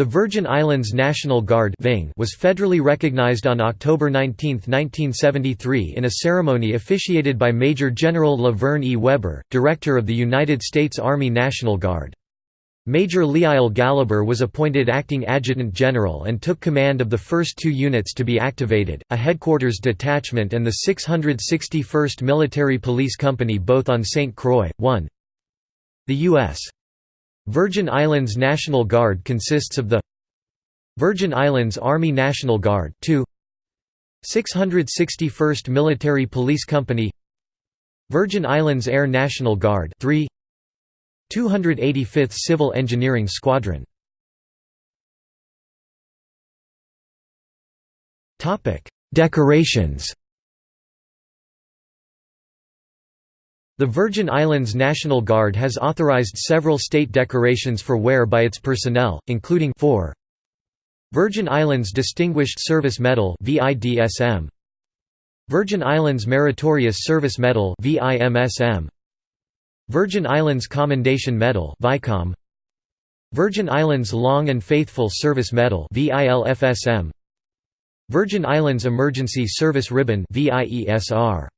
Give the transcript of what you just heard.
The Virgin Islands National Guard was federally recognized on October 19, 1973 in a ceremony officiated by Major General LaVern E. Weber, Director of the United States Army National Guard. Major Leile Galiber was appointed acting adjutant general and took command of the first two units to be activated, a headquarters detachment and the 661st Military Police Company both on St. Croix. 1. The U.S. Virgin Islands National Guard consists of the Virgin Islands Army National Guard 2 661st Military Police Company Virgin Islands Air National Guard 3 285th Civil Engineering Squadron. Decorations The Virgin Islands National Guard has authorized several state decorations for wear by its personnel, including 4 Virgin Islands Distinguished Service Medal Virgin Islands Meritorious Service Medal Virgin Islands Commendation Medal Virgin Islands Long and Faithful Service Medal Virgin Islands Emergency Service Ribbon VIESR